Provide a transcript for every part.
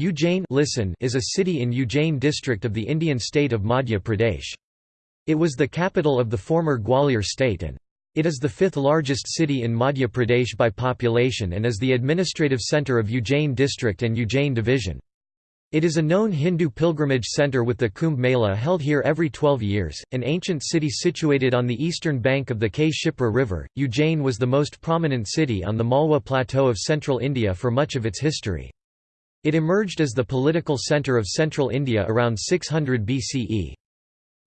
Ujjain listen is a city in Ujjain district of the Indian state of Madhya Pradesh. It was the capital of the former Gwalior state and it is the fifth largest city in Madhya Pradesh by population and is the administrative centre of Ujjain district and Ujjain division. It is a known Hindu pilgrimage centre with the Kumbh Mela held here every 12 years, an ancient city situated on the eastern bank of the K. Shipra River. Ujjain was the most prominent city on the Malwa Plateau of central India for much of its history. It emerged as the political centre of central India around 600 BCE.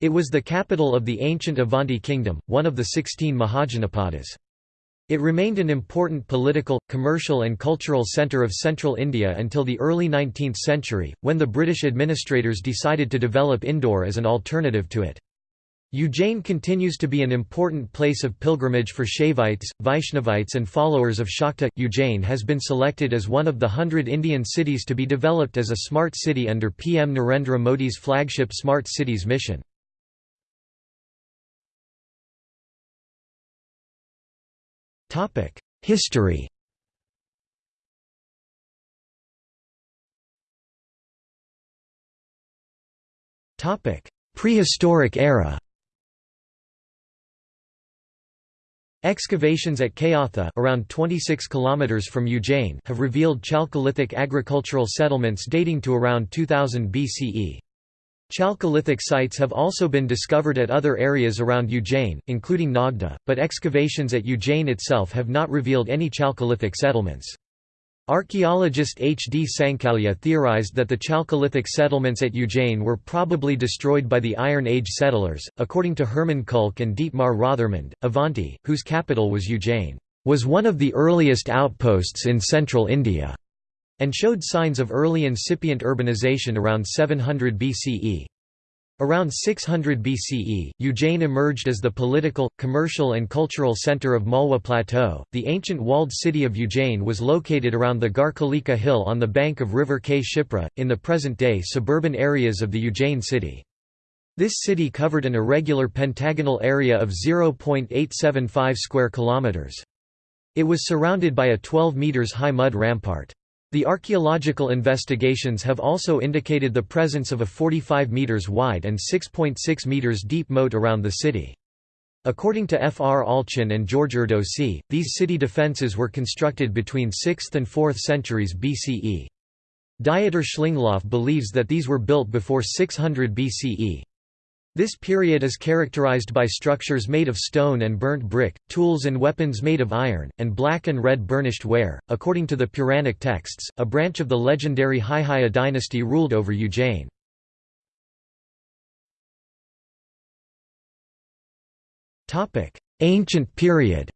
It was the capital of the ancient Avanti kingdom, one of the sixteen Mahajanapadas. It remained an important political, commercial and cultural centre of central India until the early 19th century, when the British administrators decided to develop Indore as an alternative to it. Ujjain continues to be an important place of pilgrimage for Shaivites, Vaishnavites and followers of Shakta. Ujjain has been selected as one of the hundred Indian cities to be developed as a smart city under PM Narendra Modi's flagship Smart Cities mission. History Prehistoric era Excavations at Kayatha around 26 km from Ujjain have revealed Chalcolithic agricultural settlements dating to around 2000 BCE. Chalcolithic sites have also been discovered at other areas around Ujjain, including Nagda, but excavations at Ujjain itself have not revealed any Chalcolithic settlements. Archaeologist H. D. Sankalia theorized that the Chalcolithic settlements at Ujjain were probably destroyed by the Iron Age settlers. According to Hermann Kulke and Dietmar Rothermund, Avanti, whose capital was Ujjain, was one of the earliest outposts in central India, and showed signs of early incipient urbanization around 700 BCE. Around 600 BCE, Ujjain emerged as the political, commercial and cultural centre of Malwa Plateau. The ancient walled city of Ujjain was located around the Garkalika hill on the bank of river K. Shipra, in the present-day suburban areas of the Ujjain city. This city covered an irregular pentagonal area of 0.875 square kilometers. It was surrounded by a 12 meters high mud rampart. The archaeological investigations have also indicated the presence of a 45 meters wide and 6.6 .6 meters deep moat around the city. According to F. R. Allchin and George Erdosy, these city defences were constructed between 6th and 4th centuries BCE. Dieter Schlingloff believes that these were built before 600 BCE. This period is characterized by structures made of stone and burnt brick, tools and weapons made of iron, and black and red burnished ware. According to the Puranic texts, a branch of the legendary Haihaya dynasty ruled over Ujjain. Ancient period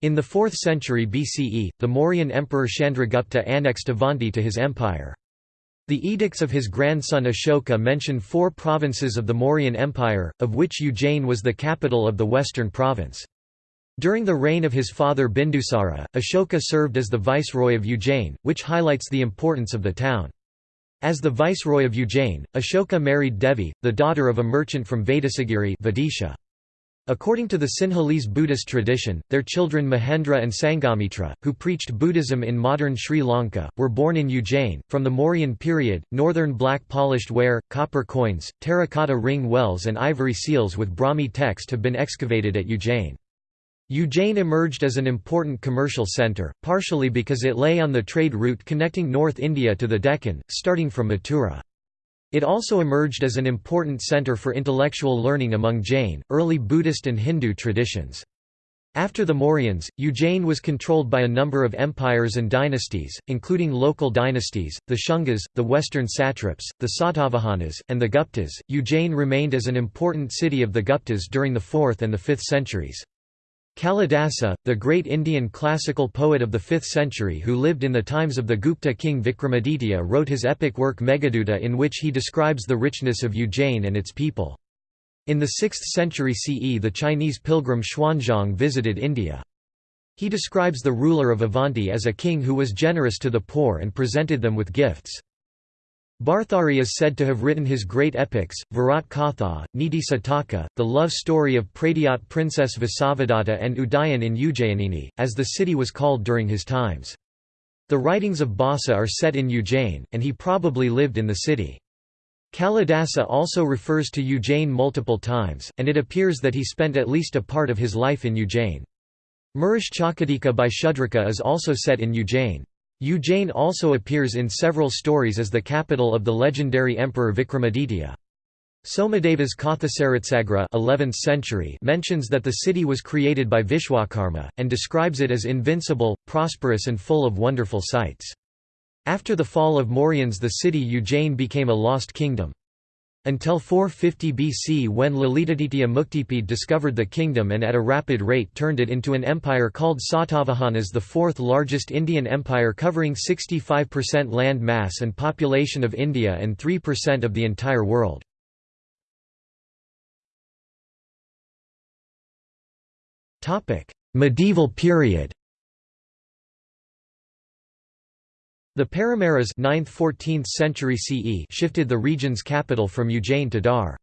In the 4th century BCE, the Mauryan emperor Chandragupta annexed Avanti to his empire. The edicts of his grandson Ashoka mention four provinces of the Mauryan Empire, of which Ujjain was the capital of the western province. During the reign of his father Bindusara, Ashoka served as the viceroy of Ujjain, which highlights the importance of the town. As the viceroy of Ujjain, Ashoka married Devi, the daughter of a merchant from Vedasagiri Vidisha. According to the Sinhalese Buddhist tradition, their children Mahendra and Sanghamitra, who preached Buddhism in modern Sri Lanka, were born in Ujjain. From the Mauryan period, northern black polished ware, copper coins, terracotta ring wells, and ivory seals with Brahmi text have been excavated at Ujjain. Ujjain emerged as an important commercial centre, partially because it lay on the trade route connecting North India to the Deccan, starting from Mathura. It also emerged as an important center for intellectual learning among Jain, early Buddhist and Hindu traditions. After the Mauryans, Ujjain was controlled by a number of empires and dynasties, including local dynasties, the Shungas, the western satraps, the Satavahanas, and the Guptas. Ujjain remained as an important city of the Guptas during the 4th and the 5th centuries. Kalidasa, the great Indian classical poet of the 5th century who lived in the times of the Gupta king Vikramaditya wrote his epic work Meghaduta in which he describes the richness of Ujjain and its people. In the 6th century CE the Chinese pilgrim Xuanzang visited India. He describes the ruler of Avanti as a king who was generous to the poor and presented them with gifts. Bhartari is said to have written his great epics, Virat Katha, Niti Sataka, the love story of Pradyat princess Vasavadatta and Udayan in Ujjayanini, as the city was called during his times. The writings of Bhasa are set in Ujjain, and he probably lived in the city. Kalidasa also refers to Ujjain multiple times, and it appears that he spent at least a part of his life in Ujjain. Murishchakadika by Shudraka is also set in Ujjain. Ujjain also appears in several stories as the capital of the legendary emperor Vikramaditya. Somadeva's Kathasaritsagara 11th century mentions that the city was created by Vishwakarma, and describes it as invincible, prosperous and full of wonderful sights. After the fall of Mauryans the city Ujjain became a lost kingdom. Until 450 BC when Lalitaditya Muktipid discovered the kingdom and at a rapid rate turned it into an empire called Satavahanas the fourth largest Indian empire covering 65% land mass and population of India and 3% of the entire world. Medieval period The Paramaras 9th–14th century CE shifted the region's capital from Ujjain to Dhar.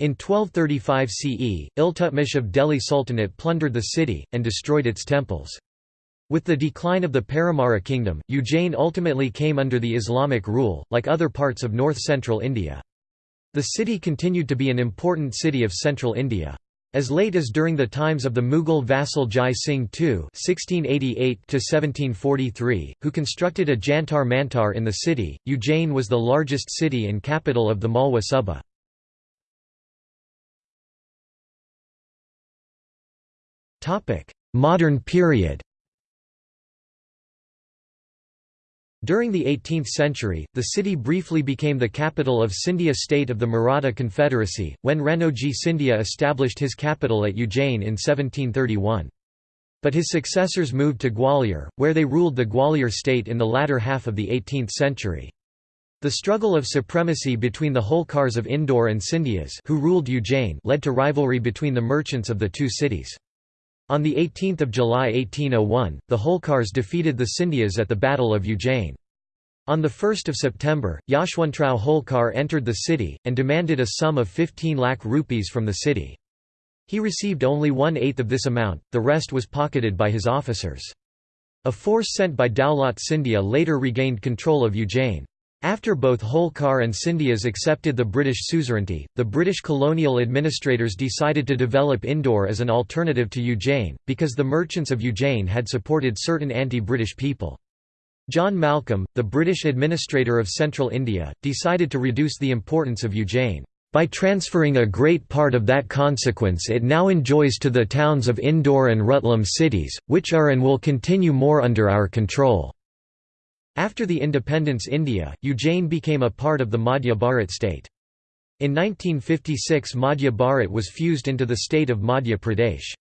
In 1235 CE, Iltutmish of Delhi Sultanate plundered the city, and destroyed its temples. With the decline of the Paramara kingdom, Ujjain ultimately came under the Islamic rule, like other parts of north-central India. The city continued to be an important city of central India. As late as during the times of the Mughal vassal Jai Singh II (1688–1743), who constructed a Jantar Mantar in the city, Ujjain was the largest city and capital of the Malwa Suba. Modern period. During the 18th century, the city briefly became the capital of Scindia state of the Maratha Confederacy, when Ranoji Scindia established his capital at Ujjain in 1731. But his successors moved to Gwalior, where they ruled the Gwalior state in the latter half of the 18th century. The struggle of supremacy between the Holkars of Indore and Scindias who ruled Ujjain led to rivalry between the merchants of the two cities. On 18 July 1801, the Holkars defeated the Scindias at the Battle of Ujjain. On 1 September, Yashwantrao Holkar entered the city, and demanded a sum of 15 lakh rupees from the city. He received only one-eighth of this amount, the rest was pocketed by his officers. A force sent by Daulat Scindia later regained control of Ujjain. After both Holkar and Scindias accepted the British suzerainty, the British colonial administrators decided to develop Indore as an alternative to Ujjain, because the merchants of Ujjain had supported certain anti-British people. John Malcolm, the British administrator of central India, decided to reduce the importance of Ujjain. By transferring a great part of that consequence it now enjoys to the towns of Indore and Rutlam cities, which are and will continue more under our control. After the independence India, Ujjain became a part of the Madhya Bharat state. In 1956 Madhya Bharat was fused into the state of Madhya Pradesh.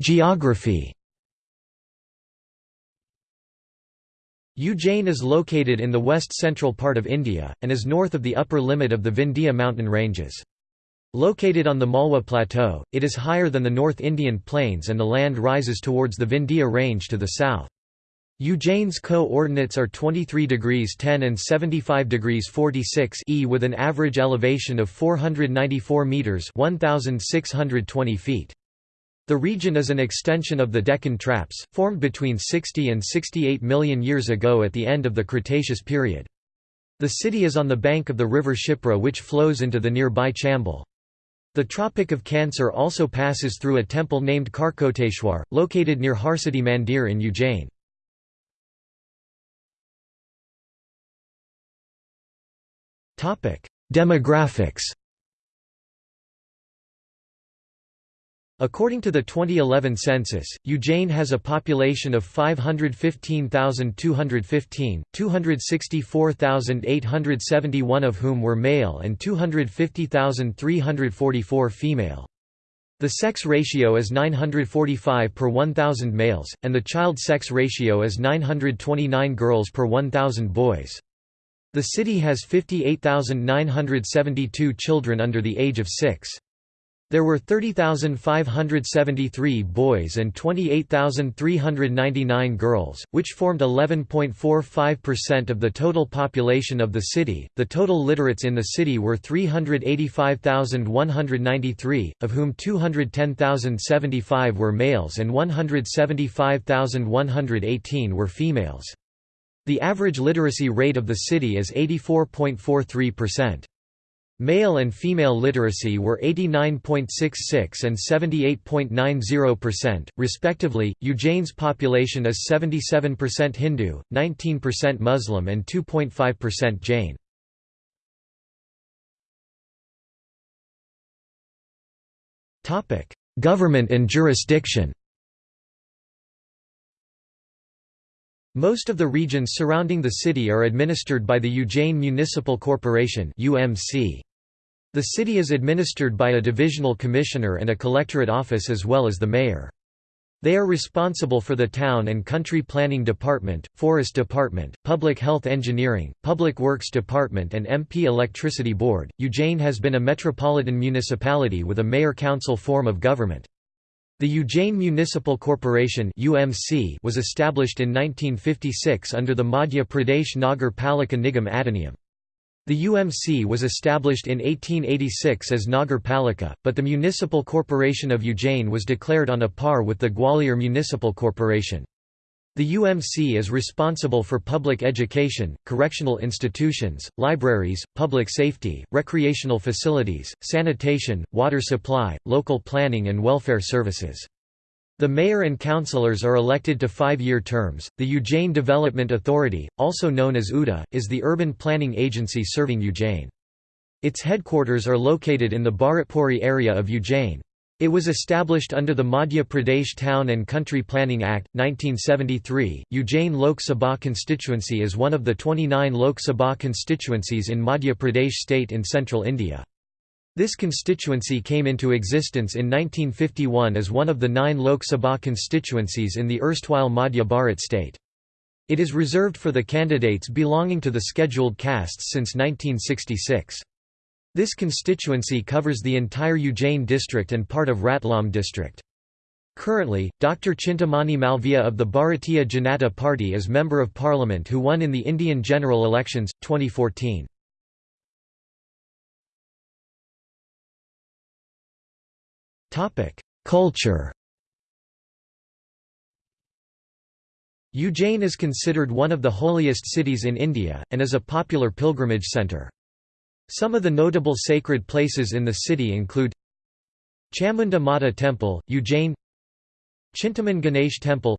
Geography Ujjain is located in the west-central part of India, and is north of the upper limit of the Vindhya mountain ranges. Located on the Malwa Plateau, it is higher than the North Indian Plains and the land rises towards the Vindhya Range to the south. Ujjain's co-ordinates are 23 degrees 10 and 75 degrees 46 e with an average elevation of 494 meters 1620 feet. The region is an extension of the Deccan Traps, formed between 60 and 68 million years ago at the end of the Cretaceous period. The city is on the bank of the river Shipra which flows into the nearby Chambal. The Tropic of Cancer also passes through a temple named Karkoteshwar, located near Harsati Mandir in Ujjain. Demographics According to the 2011 census, Ujjain has a population of 515,215, 264,871 of whom were male and 250,344 female. The sex ratio is 945 per 1,000 males, and the child sex ratio is 929 girls per 1,000 boys. The city has 58,972 children under the age of 6. There were 30,573 boys and 28,399 girls, which formed 11.45% of the total population of the city. The total literates in the city were 385,193, of whom 210,075 were males and 175,118 were females. The average literacy rate of the city is 84.43%. Male and female literacy were 89.66 and 78.90%, respectively. Ujjain's population is 77% Hindu, 19% Muslim, and 2.5% Jain. Topic: Government and jurisdiction. Most of the regions surrounding the city are administered by the Ujjain Municipal Corporation (UMC). The city is administered by a divisional commissioner and a collectorate office as well as the mayor. They are responsible for the Town and Country Planning Department, Forest Department, Public Health Engineering, Public Works Department and MP Electricity Board. Ujjain has been a metropolitan municipality with a mayor-council form of government. The Ujjain Municipal Corporation (UMC) was established in 1956 under the Madhya Pradesh Nagar Palika Nigam Adhiniyam. The UMC was established in 1886 as Nagar Palika, but the Municipal Corporation of Ujjain was declared on a par with the Gwalior Municipal Corporation. The UMC is responsible for public education, correctional institutions, libraries, public safety, recreational facilities, sanitation, water supply, local planning and welfare services. The mayor and councillors are elected to five-year terms. The Ujjain Development Authority, also known as UDA, is the urban planning agency serving Ujjain. Its headquarters are located in the Bharatpuri area of Ujjain. It was established under the Madhya Pradesh Town and Country Planning Act, 1973. Ujjain Lok Sabha constituency is one of the 29 Lok Sabha constituencies in Madhya Pradesh state in central India. This constituency came into existence in 1951 as one of the nine Lok Sabha constituencies in the erstwhile Madhya Bharat state. It is reserved for the candidates belonging to the scheduled castes since 1966. This constituency covers the entire Ujjain district and part of Ratlam district. Currently, Dr. Chintamani Malviya of the Bharatiya Janata Party is Member of Parliament who won in the Indian general elections, 2014. Culture Ujjain is considered one of the holiest cities in India, and is a popular pilgrimage centre. Some of the notable sacred places in the city include Chamunda Mata Temple, Ujjain Chintaman Ganesh Temple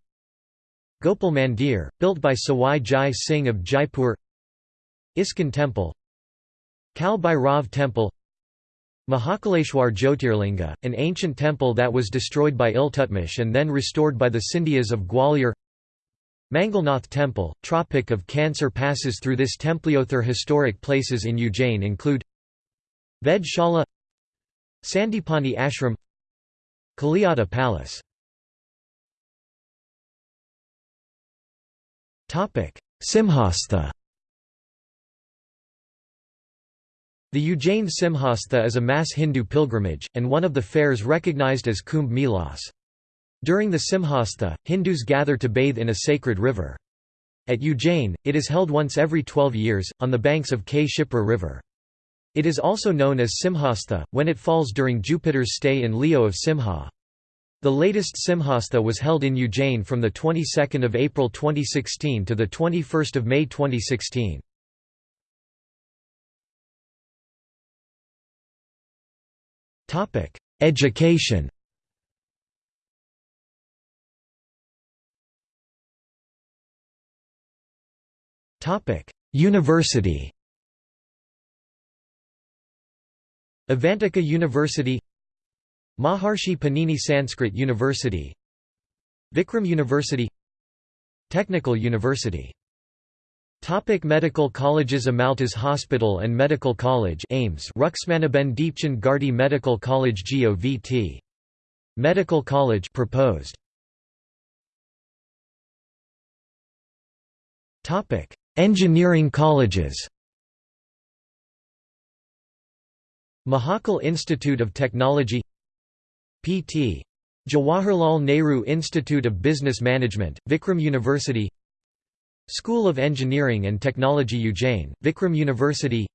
Gopal Mandir, built by Sawai Jai Singh of Jaipur ISKCON Temple Kal Bhairav Temple Mahakaleshwar Jyotirlinga, an ancient temple that was destroyed by Iltutmish and then restored by the Scindias of Gwalior. Mangalnath Temple, Tropic of Cancer passes through this Templiothar historic places in Ujjain include Ved Shala Sandipani Ashram Kaliadeh Palace. Simhastha The Ujjain Simhastha is a mass Hindu pilgrimage, and one of the fairs recognized as Kumbh Melas. During the Simhastha, Hindus gather to bathe in a sacred river. At Ujjain, it is held once every 12 years, on the banks of K. Shipra River. It is also known as Simhastha, when it falls during Jupiter's stay in Leo of Simha. The latest Simhastha was held in Ujjain from the 22nd of April 2016 to the 21st of May 2016. Topic: Education. Topic: University. Avantika University Maharshi Panini Sanskrit University Vikram University Technical University Topic medical colleges Amaltas Hospital and Medical College AIIMS Ruxmaniben Deepchand Gardi Medical College GOVT. Medical College proposed. Topic: Engineering colleges. Mahakal Institute of Technology Pt. Jawaharlal Nehru Institute of Business Management, Vikram University School of Engineering and Technology Ujjain, Vikram University.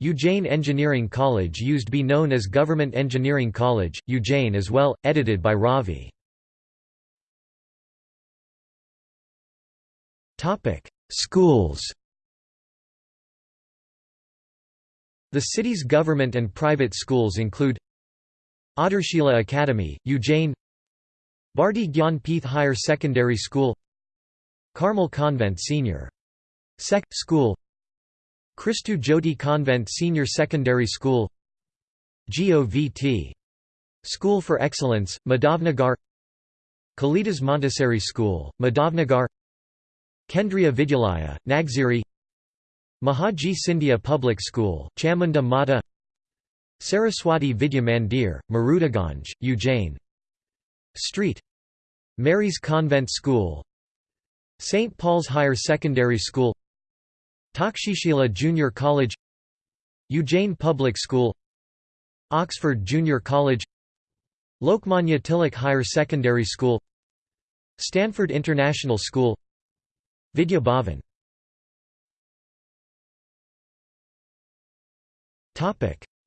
Ujjain Engineering College used to be known as Government Engineering College, Ujjain as well, edited by Ravi. Schools. The city's government and private schools include Adarshila Academy, Ujjain Bharti Gyanpith Higher Secondary School Carmel Convent Senior. Sec. School Christu Jyoti Convent Senior Secondary School GOVT. School for Excellence, Madhavnagar Kalidas Montessori School, Madhavnagar Kendriya Vidyalaya, Nagziri Mahaji Scindia Public School, Chamunda Mata Saraswati Vidya Mandir, Marudaganj, Ujjain Street Mary's Convent School St. Paul's Higher Secondary School Takshashila Junior College Ujjain Public School Oxford Junior College Lokmanya Tilak Higher Secondary School Stanford International School Vidya Bhavan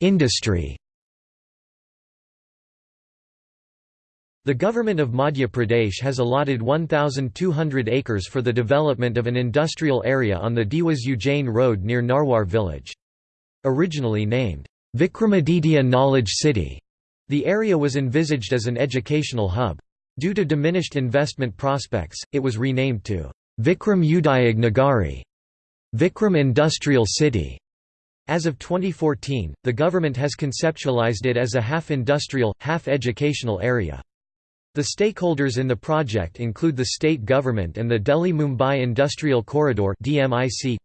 Industry The government of Madhya Pradesh has allotted 1,200 acres for the development of an industrial area on the Dewas Ujjain Road near Narwar village. Originally named, Vikramaditya Knowledge City, the area was envisaged as an educational hub. Due to diminished investment prospects, it was renamed to Vikram Udayag Nagari, Vikram Industrial City. As of 2014, the government has conceptualized it as a half-industrial, half-educational area. The stakeholders in the project include the state government and the Delhi-Mumbai Industrial Corridor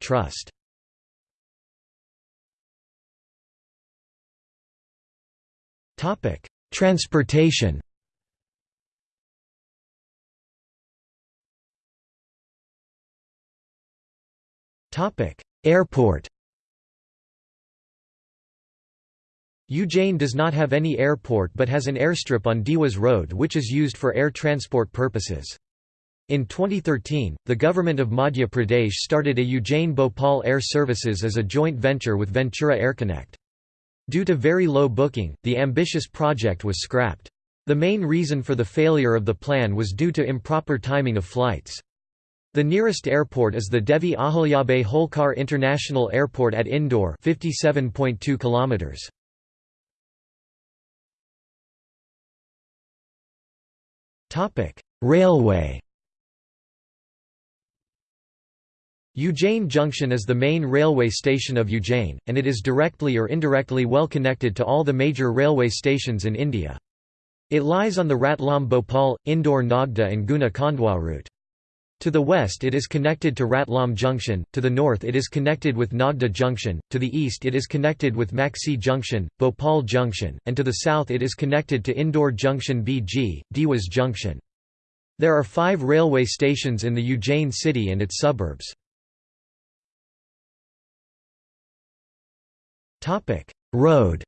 Trust. Transportation Airport Ujjain does not have any airport but has an airstrip on Dewas Road which is used for air transport purposes. In 2013, the government of Madhya Pradesh started a Ujjain Bhopal Air Services as a joint venture with Ventura AirConnect. Due to very low booking, the ambitious project was scrapped. The main reason for the failure of the plan was due to improper timing of flights. The nearest airport is the Devi Ahilyabai Holkar International Airport at Indore 57.2 kilometers. Topic: Railway. Ujjain Junction is the main railway station of Ujjain, and it is directly or indirectly well connected to all the major railway stations in India. It lies on the Ratlam Bhopal, Indore Nagda and Guna Khandwa route. To the west it is connected to Ratlam Junction, to the north it is connected with Nagda Junction, to the east it is connected with Maksi Junction, Bhopal Junction, and to the south it is connected to Indore Junction BG, Dewas Junction. There are five railway stations in the Ujjain city and its suburbs. Road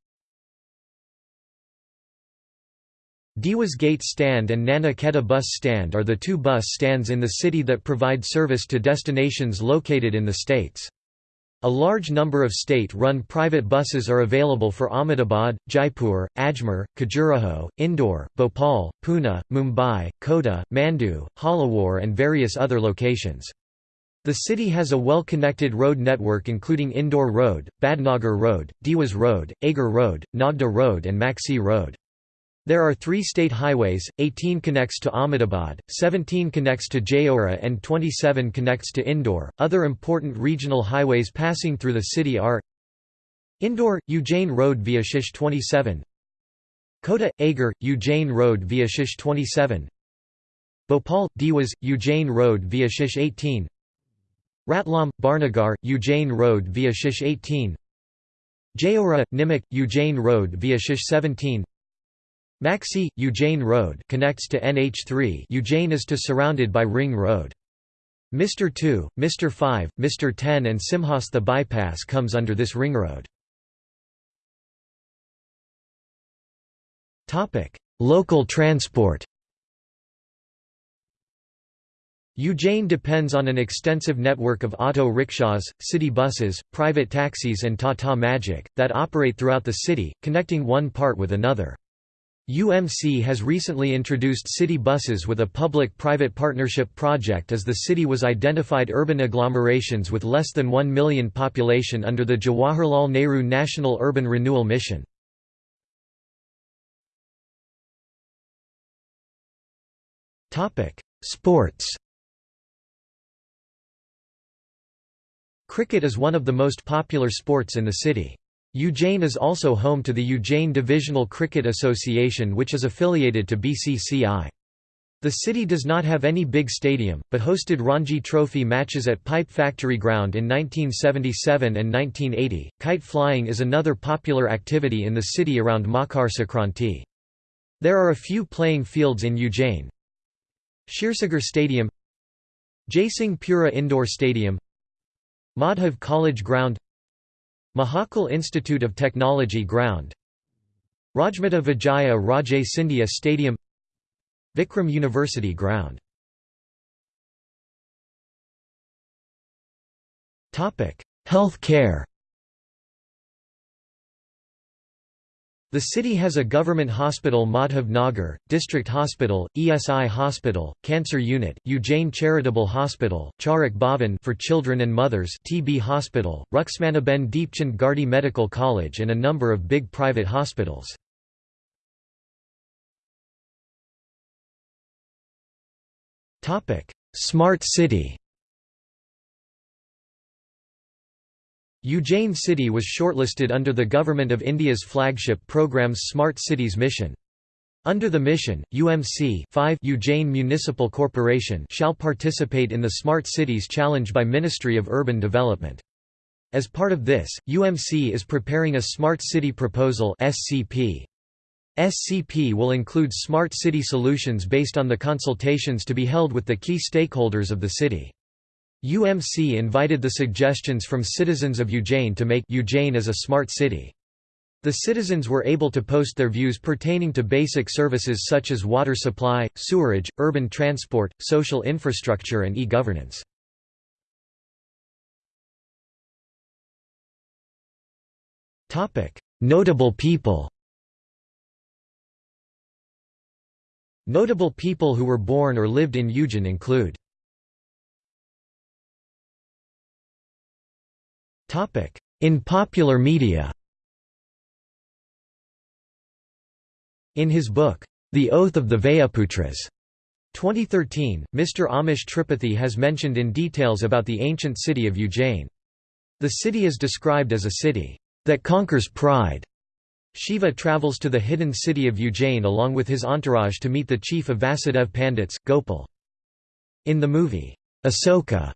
Dewas Gate Stand and Nana Kheda Bus Stand are the two bus stands in the city that provide service to destinations located in the states. A large number of state-run private buses are available for Ahmedabad, Jaipur, Ajmer, Khajuraho, Indore, Bhopal, Pune, Mumbai, Kota, Mandu, Jhalawar and various other locations. The city has a well-connected road network including Indore Road, Badnagar Road, Dewas Road, Agar Road, Nagda Road and Maksi Road. There are three state highways, 18 connects to Ahmedabad, 17 connects to Jaora and 27 connects to Indore. Other important regional highways passing through the city are Indore, Ujjain Road via Shish 27 Kota, Agar, Ujjain Road via Shish 27 Bhopal, Dewas, Ujjain Road via Shish 18 Ratlam, Barnagar, Ujjain Road via Shish 18 Jaora, Nimik, Ujjain Road via Shish 17 Maksi, Ujjain Road connects to NH3 Ujjain is to surrounded by Ring Road. Mr. 2, Mr. 5, Mr. 10 and Simhastha bypass comes under this ring road. Local transport Ujjain depends on an extensive network of auto rickshaws, city buses, private taxis and Tata Magic, that operate throughout the city, connecting one part with another. UMC has recently introduced city buses with a public-private partnership project as the city was identified urban agglomerations with less than 1 million population under the Jawaharlal Nehru National Urban Renewal Mission. Sports Cricket is one of the most popular sports in the city. Ujjain is also home to the Ujjain Divisional Cricket Association which is affiliated to BCCI. The city does not have any big stadium, but hosted Ranji Trophy matches at Pipe Factory Ground in 1977 and 1980. Kite flying is another popular activity in the city around Makar Sankranti. There are a few playing fields in Ujjain. Kshirsagar Stadium Jaisingh Pura Indoor Stadium Madhav College Ground Mahakal Institute of Technology Ground. Rajmata Vijaya Raje Scindia Stadium. Vikram University Ground. Health care The city has a government hospital Madhav Nagar, district hospital, ESI hospital, cancer unit, Ujjain Charitable Hospital, Charak Bhavan for children and mothers TB hospital, Ruxmaniben Deepchand Gardi Medical College and a number of big private hospitals. Smart city Ujjain city was shortlisted under the Government of India's flagship program's Smart Cities mission. Under the mission, UMC 5 Ujjain Municipal Corporation shall participate in the Smart Cities Challenge by Ministry of Urban Development. As part of this, UMC is preparing a Smart City Proposal SCP. SCP will include smart city solutions based on the consultations to be held with the key stakeholders of the city. UMC invited the suggestions from citizens of Ujjain to make Ujjain as a smart city. The citizens were able to post their views pertaining to basic services such as water supply, sewerage, urban transport, social infrastructure and e-governance. Notable people Notable people who were born or lived in Ujjain include In popular media In his book, The Oath of the Vayuputras, 2013, Mr. Amish Tripathi has mentioned in details about the ancient city of Ujjain. The city is described as a city that conquers pride. Shiva travels to the hidden city of Ujjain along with his entourage to meet the chief of Vasudev Pandits, Gopal. In the movie, Asoka,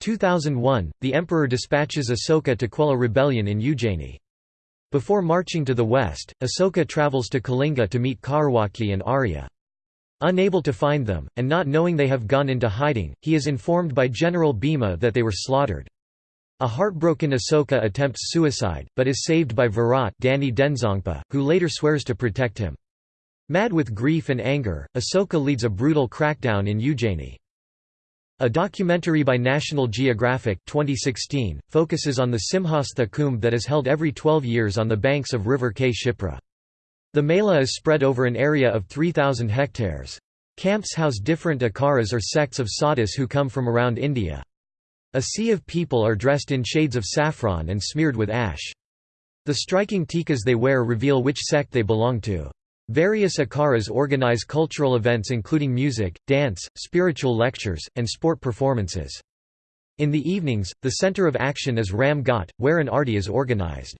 2001, the emperor dispatches Asoka to quell a rebellion in Ujjaini. Before marching to the west, Asoka travels to Kalinga to meet Kaurwaki and Arya. Unable to find them, and not knowing they have gone into hiding, he is informed by General Bhima that they were slaughtered. A heartbroken Asoka attempts suicide, but is saved by Virat Danny Denzongpa, who later swears to protect him. Mad with grief and anger, Asoka leads a brutal crackdown in Ujjaini. A documentary by National Geographic 2016, focuses on the Simhastha Kumbh that is held every 12 years on the banks of river K. Shipra. The Mela is spread over an area of 3,000 hectares. Camps house different akaras or sects of sadhus who come from around India. A sea of people are dressed in shades of saffron and smeared with ash. The striking tikas they wear reveal which sect they belong to. Various akaras organize cultural events including music, dance, spiritual lectures, and sport performances. In the evenings, the center of action is Ram Ghat, where an arti is organized.